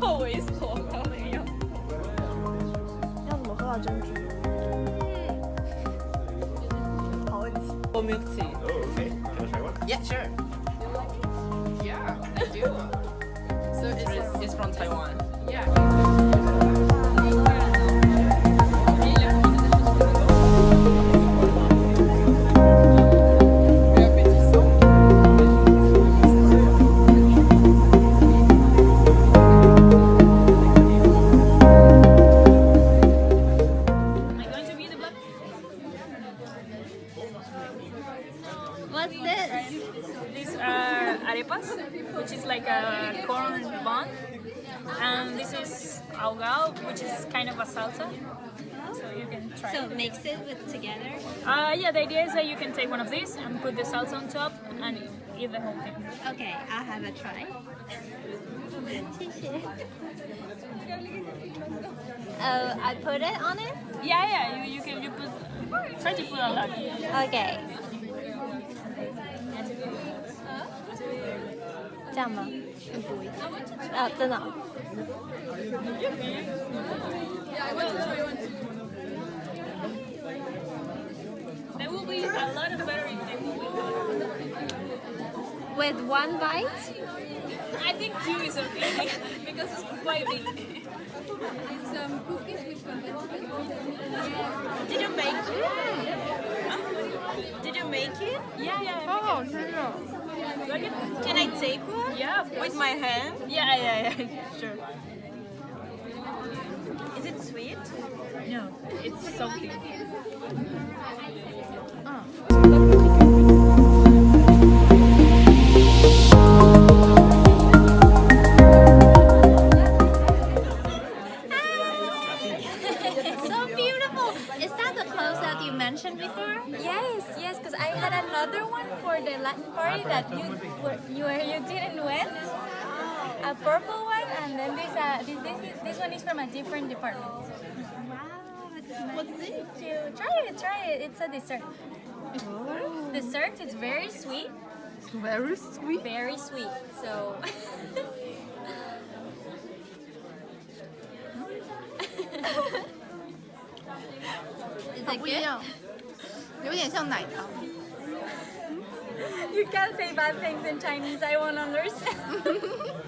好猥琐啊！你又要怎么喝到珍珠？嗯，好问题。我 tea. Oh, Yeah, sure. Yeah, I do. so it's, it's from Taiwan. Yeah. Which is like a corn bun. And this is hogao, which is kind of a salsa. So you can try So it. mix it with together. Uh, yeah, the idea is that you can take one of these and put the salsa on top and eat the whole thing. Okay, I'll have a try. 谢谢. Uh, I put it on it. Yeah, yeah, you, you can you put try to put a lot. Okay. 这样吗？更多一点。哦，真的哦、 There will be a lot of better if they will be With one bite? I think two is okay because it's quite big. It's um, cookies with vegetables. Did you make it? Did you make it? Yeah, yeah. Oh, sure. Like it? Can I take one? Yeah. With my hand? Yeah, yeah, yeah. Sure. Is it sweet? No, it's salty. Ah. so beautiful. Is that clothes that you mentioned before? Yes, yes, because I had another one for the Latin party that you were, you you didn't win. A purple one, and then this, uh, this, this, this one is from a different department. Wow, it's nice. What's this? You try it, try it. It's a dessert. Dessert is very sweet, Very sweet. very sweet. So. 不一样，有点像奶糖。You can't say bad things in Chinese. I won't understand.